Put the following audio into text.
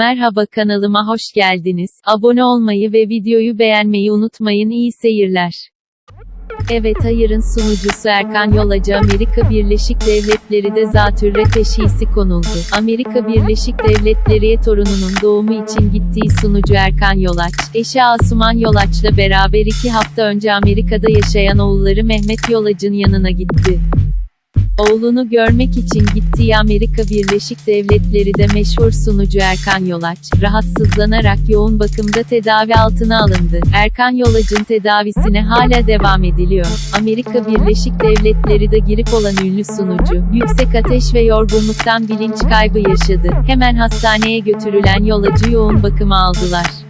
Merhaba kanalıma hoş geldiniz. Abone olmayı ve videoyu beğenmeyi unutmayın. İyi seyirler. Evet Hayır'ın sunucusu Erkan Yolacı Amerika Birleşik Devletleri de zatürre teşhisi konuldu. Amerika Birleşik Devletleri'ye torununun doğumu için gittiği sunucu Erkan Yolaç, eşi Asuman Yolaç'la beraber iki hafta önce Amerika'da yaşayan oğulları Mehmet Yolac'ın yanına gitti. Oğlunu görmek için gittiği Amerika Birleşik Devletleri'de meşhur sunucu Erkan Yolaç, rahatsızlanarak yoğun bakımda tedavi altına alındı. Erkan Yolaç'ın tedavisine hala devam ediliyor. Amerika Birleşik Devletleri'de girip olan ünlü sunucu, yüksek ateş ve yorgunluktan bilinç kaybı yaşadı. Hemen hastaneye götürülen Yolac'ı yoğun bakıma aldılar.